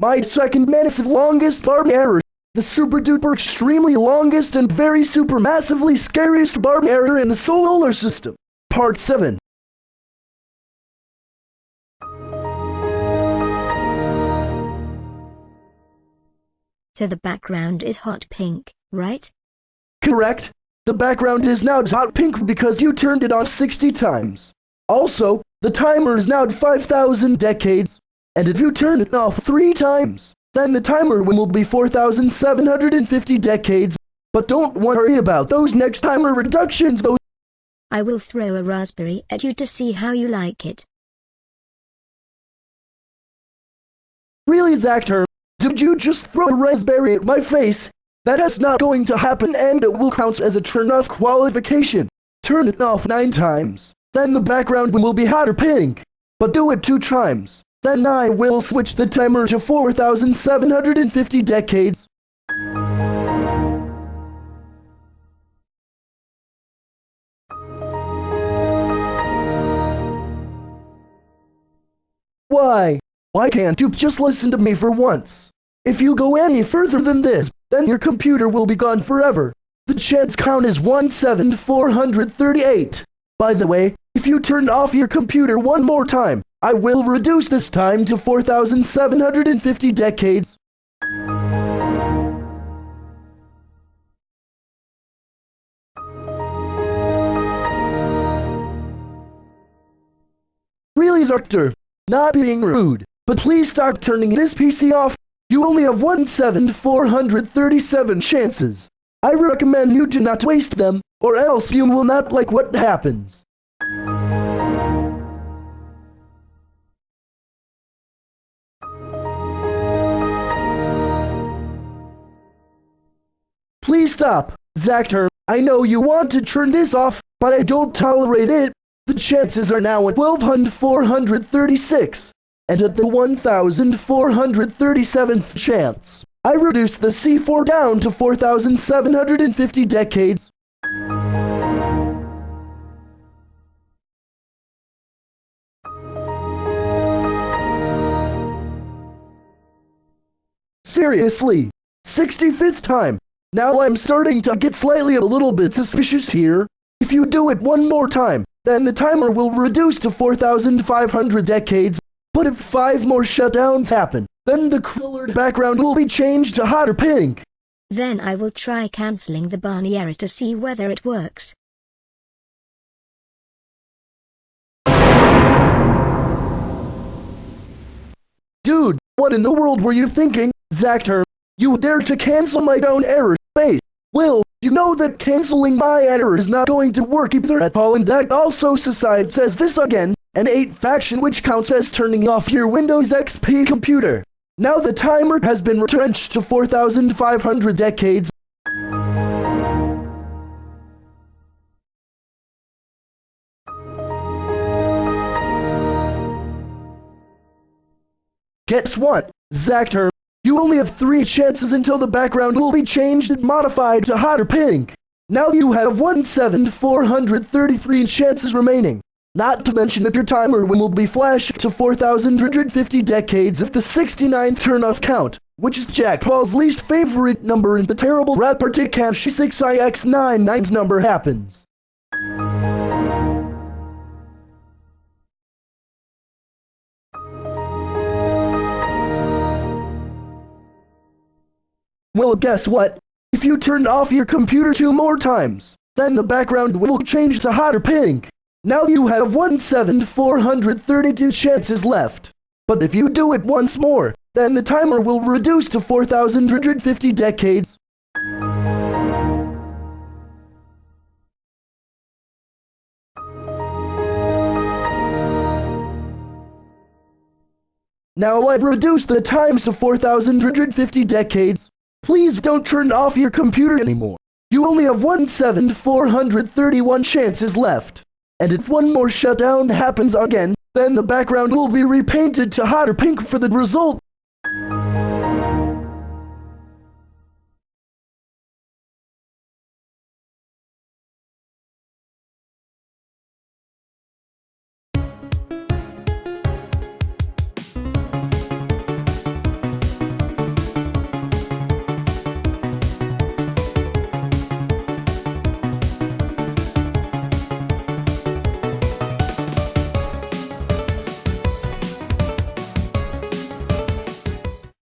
My second massive longest barb error. The super duper extremely longest and very super massively scariest barb error in the solar system. Part 7. So the background is hot pink, right? Correct. The background is now hot pink because you turned it on 60 times. Also, the timer is now at 5,000 decades. And if you turn it off 3 times, then the timer will be 4,750 decades. But don't worry about those next timer reductions though. I will throw a raspberry at you to see how you like it. Really, Zactor? Did you just throw a raspberry at my face? That is not going to happen and it will count as a turn-off qualification. Turn it off 9 times. Then the background will be hotter pink. But do it 2 times. Then I will switch the timer to 4,750 decades. Why? Why can't you just listen to me for once? If you go any further than this, then your computer will be gone forever. The chance count is 17438. By the way, if you turn off your computer one more time, I will reduce this time to 4,750 decades. Really, Zactor, not being rude, but please stop turning this PC off. You only have 17437 chances. I recommend you do not waste them, or else you will not like what happens. Please stop, Zactor. I know you want to turn this off, but I don't tolerate it. The chances are now at 12,436, and at the 1,437th chance, I reduced the C4 down to 4,750 decades. Seriously, 65th time. Now I'm starting to get slightly a little bit suspicious here. If you do it one more time, then the timer will reduce to 4,500 decades. But if five more shutdowns happen, then the colored background will be changed to hotter pink. Then I will try cancelling the Barney error to see whether it works. Dude, what in the world were you thinking, Zactor? You dare to cancel my own error, Wait, Will, you know that canceling my error is not going to work either at all and that also society says this again, an 8 faction which counts as turning off your Windows XP computer. Now the timer has been retrenched to 4,500 decades. Guess what, Zactor? You only have three chances until the background will be changed and modified to hotter pink. Now you have 1,7433 chances remaining. Not to mention that your timer will be flashed to 4,150 decades if the 69th turn-off count, which is Jake Paul's least favorite number in the terrible rat party cache 6ix9ine's number happens. Well, guess what? If you turn off your computer two more times, then the background will change to hotter pink. Now you have 1,7432 chances left. But if you do it once more, then the timer will reduce to 4,150 decades. Now I've reduced the times to 4,150 decades. Please don't turn off your computer anymore. You only have 1,7431 chances left. And if one more shutdown happens again, then the background will be repainted to hotter pink for the result.